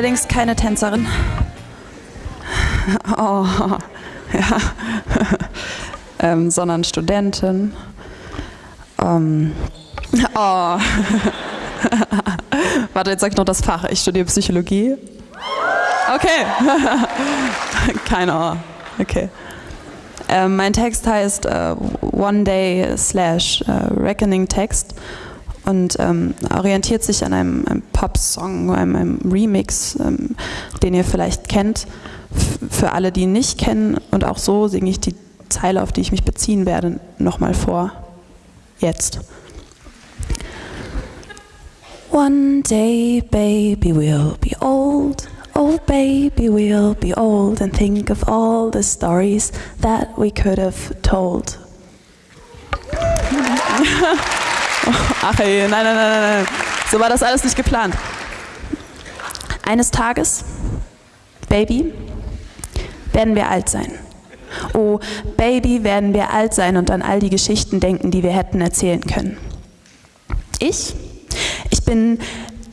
allerdings keine Tänzerin. Oh, ja. ähm, sondern Studentin. Ähm, oh. Warte, jetzt sag ich noch das Fach. Ich studiere Psychologie. Okay. Keine Ohr. Okay. Ähm, mein Text heißt äh, One Day slash äh, Reckoning Text und ähm, orientiert sich an einem, einem Pop-Song, einem, einem Remix, ähm, den ihr vielleicht kennt. Für alle, die ihn nicht kennen und auch so singe ich die Zeile, auf die ich mich beziehen werde, nochmal vor. Jetzt. One day, baby, we'll be old. Oh, baby, we'll be old and think of all the stories that we could have told. Ach ey, nein, nein, nein, nein. So war das alles nicht geplant. Eines Tages, Baby, werden wir alt sein. Oh, Baby, werden wir alt sein und an all die Geschichten denken, die wir hätten erzählen können. Ich, ich bin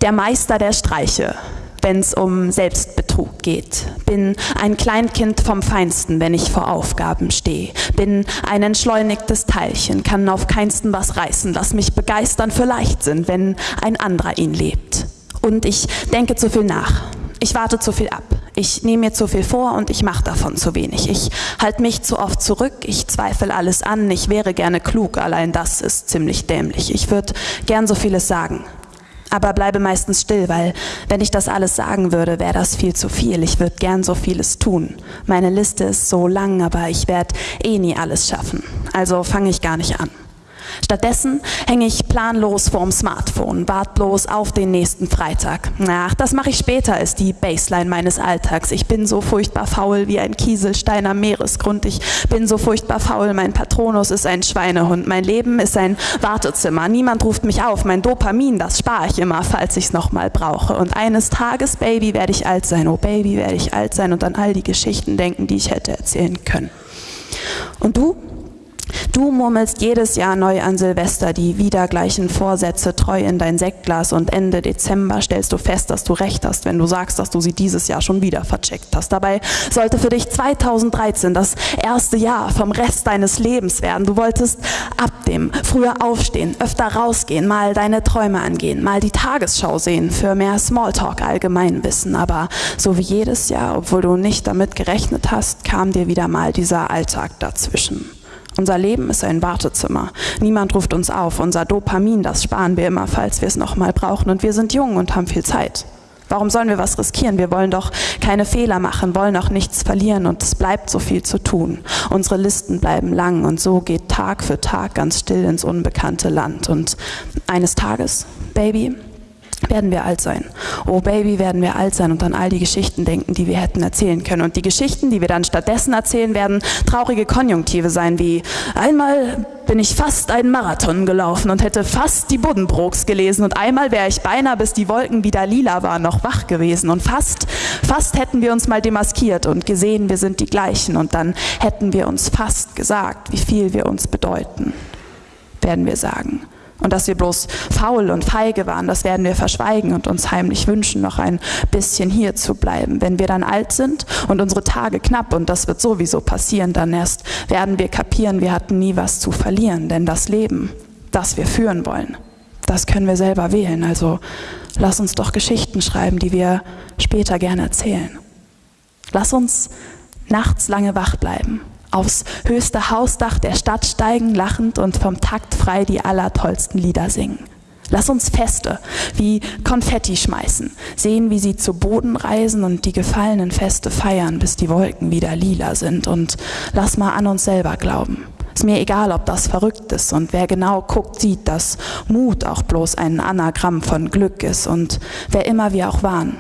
der Meister der Streiche, wenn es um Selbstbetrug geht. Bin ein Kleinkind vom Feinsten, wenn ich vor Aufgaben stehe. Bin ein entschleunigtes Teilchen, kann auf keinsten was reißen. Lass mich begeistern für Leichtsinn, wenn ein anderer ihn lebt. Und ich denke zu viel nach. Ich warte zu viel ab. Ich nehme mir zu viel vor und ich mache davon zu wenig. Ich halte mich zu oft zurück, ich zweifle alles an, ich wäre gerne klug, allein das ist ziemlich dämlich. Ich würde gern so vieles sagen, aber bleibe meistens still, weil wenn ich das alles sagen würde, wäre das viel zu viel. Ich würde gern so vieles tun. Meine Liste ist so lang, aber ich werde eh nie alles schaffen. Also fange ich gar nicht an. Stattdessen hänge ich planlos vorm Smartphone, wartlos auf den nächsten Freitag. Ach, das mache ich später, ist die Baseline meines Alltags. Ich bin so furchtbar faul wie ein Kieselstein am Meeresgrund. Ich bin so furchtbar faul, mein Patronus ist ein Schweinehund. Mein Leben ist ein Wartezimmer. Niemand ruft mich auf. Mein Dopamin, das spare ich immer, falls ich es nochmal brauche. Und eines Tages, Baby, werde ich alt sein. Oh, Baby, werde ich alt sein und an all die Geschichten denken, die ich hätte erzählen können. Und du? Du murmelst jedes Jahr neu an Silvester die wieder gleichen Vorsätze treu in dein Sektglas und Ende Dezember stellst du fest, dass du recht hast, wenn du sagst, dass du sie dieses Jahr schon wieder vercheckt hast. Dabei sollte für dich 2013 das erste Jahr vom Rest deines Lebens werden. Du wolltest ab dem früher aufstehen, öfter rausgehen, mal deine Träume angehen, mal die Tagesschau sehen für mehr Smalltalk Allgemeinwissen. Aber so wie jedes Jahr, obwohl du nicht damit gerechnet hast, kam dir wieder mal dieser Alltag dazwischen. Unser Leben ist ein Wartezimmer. Niemand ruft uns auf. Unser Dopamin, das sparen wir immer, falls wir es nochmal brauchen. Und wir sind jung und haben viel Zeit. Warum sollen wir was riskieren? Wir wollen doch keine Fehler machen, wollen auch nichts verlieren und es bleibt so viel zu tun. Unsere Listen bleiben lang und so geht Tag für Tag ganz still ins unbekannte Land. Und eines Tages, Baby, werden wir alt sein. Oh Baby, werden wir alt sein und an all die Geschichten denken, die wir hätten erzählen können. Und die Geschichten, die wir dann stattdessen erzählen, werden traurige Konjunktive sein, wie einmal bin ich fast einen Marathon gelaufen und hätte fast die Buddenbrooks gelesen und einmal wäre ich beinahe, bis die Wolken wieder lila waren, noch wach gewesen und fast, fast hätten wir uns mal demaskiert und gesehen, wir sind die gleichen und dann hätten wir uns fast gesagt, wie viel wir uns bedeuten, werden wir sagen. Und dass wir bloß faul und feige waren, das werden wir verschweigen und uns heimlich wünschen, noch ein bisschen hier zu bleiben. Wenn wir dann alt sind und unsere Tage knapp, und das wird sowieso passieren, dann erst werden wir kapieren, wir hatten nie was zu verlieren. Denn das Leben, das wir führen wollen, das können wir selber wählen. Also lass uns doch Geschichten schreiben, die wir später gerne erzählen. Lass uns nachts lange wach bleiben aufs höchste Hausdach der Stadt steigen, lachend und vom Takt frei die allertollsten Lieder singen. Lass uns Feste wie Konfetti schmeißen, sehen, wie sie zu Boden reisen und die gefallenen Feste feiern, bis die Wolken wieder lila sind. Und lass mal an uns selber glauben. Ist mir egal, ob das verrückt ist und wer genau guckt, sieht, dass Mut auch bloß ein Anagramm von Glück ist und wer immer wir auch waren.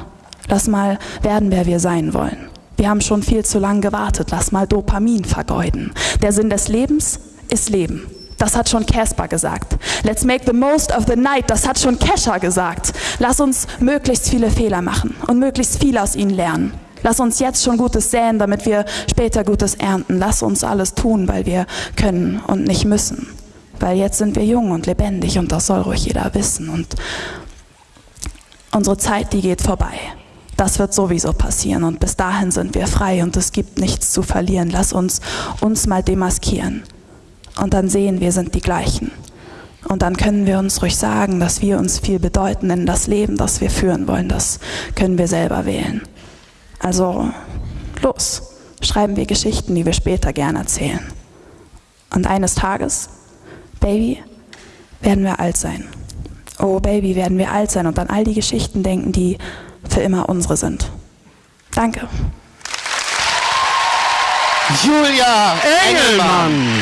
Lass mal werden, wer wir sein wollen. Wir haben schon viel zu lange gewartet. Lass mal Dopamin vergeuden. Der Sinn des Lebens ist Leben. Das hat schon Casper gesagt. Let's make the most of the night. Das hat schon Kesha gesagt. Lass uns möglichst viele Fehler machen und möglichst viel aus ihnen lernen. Lass uns jetzt schon Gutes säen, damit wir später Gutes ernten. Lass uns alles tun, weil wir können und nicht müssen. Weil jetzt sind wir jung und lebendig und das soll ruhig jeder wissen. Und unsere Zeit, die geht vorbei. Das wird sowieso passieren und bis dahin sind wir frei und es gibt nichts zu verlieren. Lass uns uns mal demaskieren und dann sehen wir sind die gleichen. Und dann können wir uns ruhig sagen, dass wir uns viel bedeuten in das Leben, das wir führen wollen. Das können wir selber wählen. Also los, schreiben wir Geschichten, die wir später gern erzählen. Und eines Tages, Baby, werden wir alt sein. Oh Baby, werden wir alt sein und an all die Geschichten denken, die für immer unsere sind. Danke. Julia Engelmann.